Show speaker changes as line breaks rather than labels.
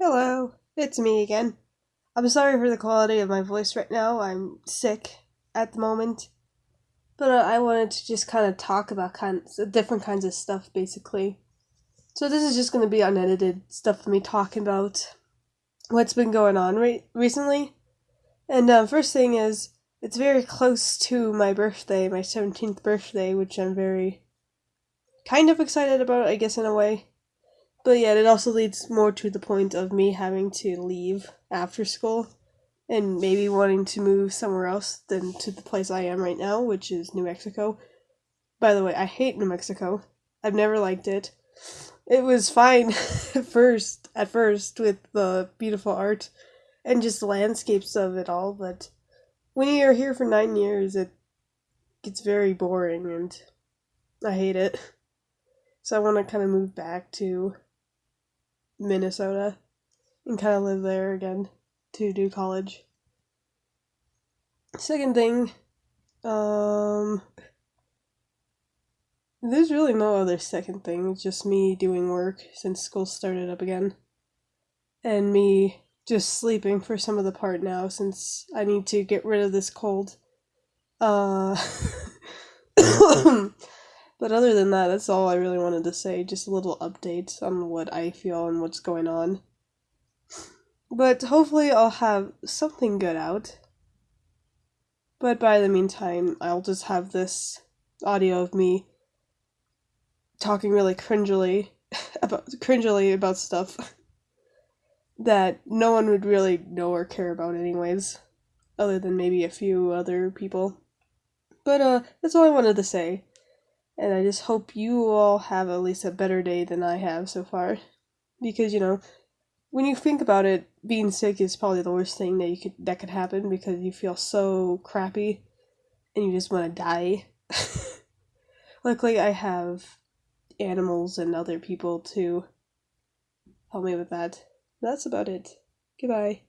Hello, it's me again. I'm sorry for the quality of my voice right now. I'm sick at the moment. But uh, I wanted to just kind of talk about kinds of different kinds of stuff basically. So this is just going to be unedited stuff of me talking about what's been going on re- recently. And uh, first thing is it's very close to my birthday, my 17th birthday, which I'm very kind of excited about, I guess in a way. But yeah, it also leads more to the point of me having to leave after school and maybe wanting to move somewhere else than to the place I am right now, which is New Mexico. By the way, I hate New Mexico. I've never liked it. It was fine at first, at first with the beautiful art and just the landscapes of it all, but when you're here for 9 years, it gets very boring and I hate it. So I want to kind of move back to Minnesota and kind of live there again to do college. Second thing, um, there's really no other second thing. It's just me doing work since school started up again. And me just sleeping for some of the part now since I need to get rid of this cold. Uh, But other than that, that's all I really wanted to say. Just a little update on what I feel and what's going on. But hopefully, I'll have something good out. But by the meantime, I'll just have this audio of me talking really cringily about cringily about stuff that no one would really know or care about anyways, other than maybe a few other people. But uh that's all I wanted to say. And I just hope you all have at least a better day than I have so far. Because, you know, when you think about it, being sick is probably the worst thing that you could that could happen because you feel so crappy and you just want to die. Luckily I have animals and other people to help me with that. That's about it. Goodbye.